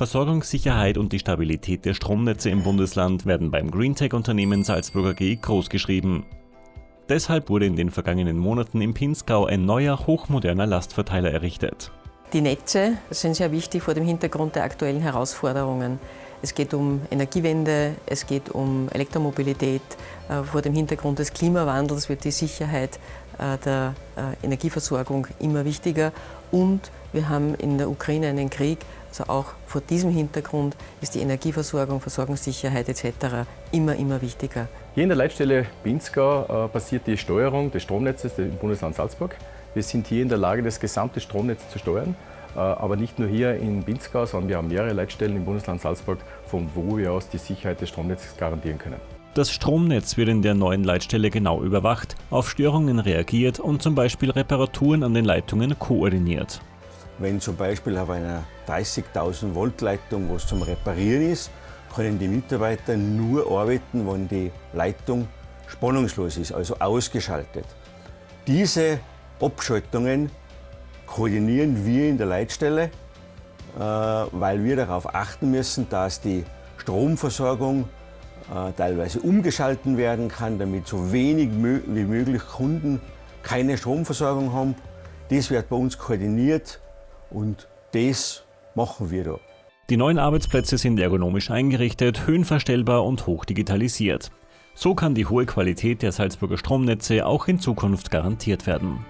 Versorgungssicherheit und die Stabilität der Stromnetze im Bundesland werden beim Greentech-Unternehmen Salzburger G großgeschrieben. Deshalb wurde in den vergangenen Monaten im Pinzgau ein neuer, hochmoderner Lastverteiler errichtet. Die Netze sind sehr wichtig vor dem Hintergrund der aktuellen Herausforderungen. Es geht um Energiewende, es geht um Elektromobilität. Äh, vor dem Hintergrund des Klimawandels wird die Sicherheit äh, der äh, Energieversorgung immer wichtiger. Und wir haben in der Ukraine einen Krieg. Also auch vor diesem Hintergrund ist die Energieversorgung, Versorgungssicherheit etc. immer, immer wichtiger. Hier in der Leitstelle Pinzgau passiert die Steuerung des Stromnetzes im Bundesland Salzburg. Wir sind hier in der Lage, das gesamte Stromnetz zu steuern. Äh, aber nicht nur hier in Pinzgau, sondern wir haben mehrere Leitstellen im Bundesland Salzburg, von wo wir aus die Sicherheit des Stromnetzes garantieren können. Das Stromnetz wird in der neuen Leitstelle genau überwacht, auf Störungen reagiert und zum Beispiel Reparaturen an den Leitungen koordiniert. Wenn zum Beispiel auf einer 30.000 Volt Leitung was zum Reparieren ist, können die Mitarbeiter nur arbeiten, wenn die Leitung spannungslos ist, also ausgeschaltet. Diese Abschaltungen koordinieren wir in der Leitstelle, äh, weil wir darauf achten müssen, dass die Stromversorgung äh, teilweise umgeschalten werden kann, damit so wenig wie möglich Kunden keine Stromversorgung haben. Das wird bei uns koordiniert und das machen wir da. Die neuen Arbeitsplätze sind ergonomisch eingerichtet, höhenverstellbar und hochdigitalisiert. So kann die hohe Qualität der Salzburger Stromnetze auch in Zukunft garantiert werden.